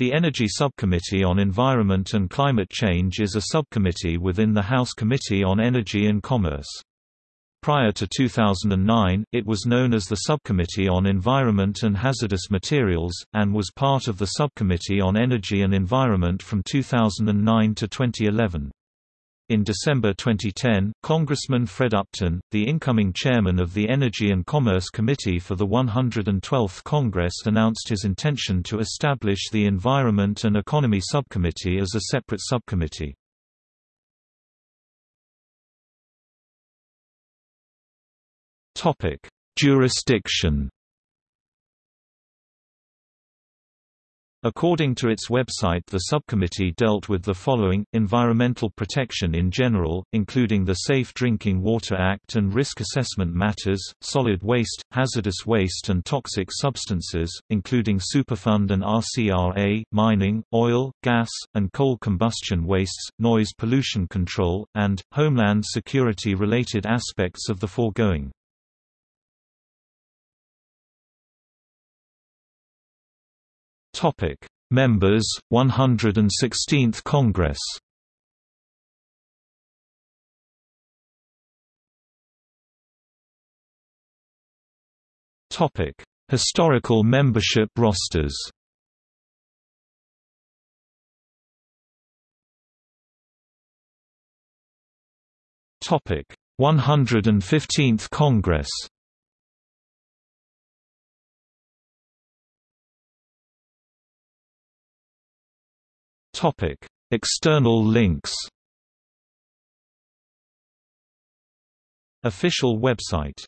The Energy Subcommittee on Environment and Climate Change is a subcommittee within the House Committee on Energy and Commerce. Prior to 2009, it was known as the Subcommittee on Environment and Hazardous Materials, and was part of the Subcommittee on Energy and Environment from 2009 to 2011. In December 2010, Congressman Fred Upton, the incoming chairman of the Energy and Commerce Committee for the 112th Congress announced his intention to establish the Environment and Economy Subcommittee as a separate subcommittee. Jurisdiction According to its website the subcommittee dealt with the following, environmental protection in general, including the Safe Drinking Water Act and risk assessment matters, solid waste, hazardous waste and toxic substances, including Superfund and RCRA, mining, oil, gas, and coal combustion wastes, noise pollution control, and, homeland security-related aspects of the foregoing. Topic: Members 116th Congress. Topic: Historical membership rosters. Topic: 115th Congress. Topic: External links. Official website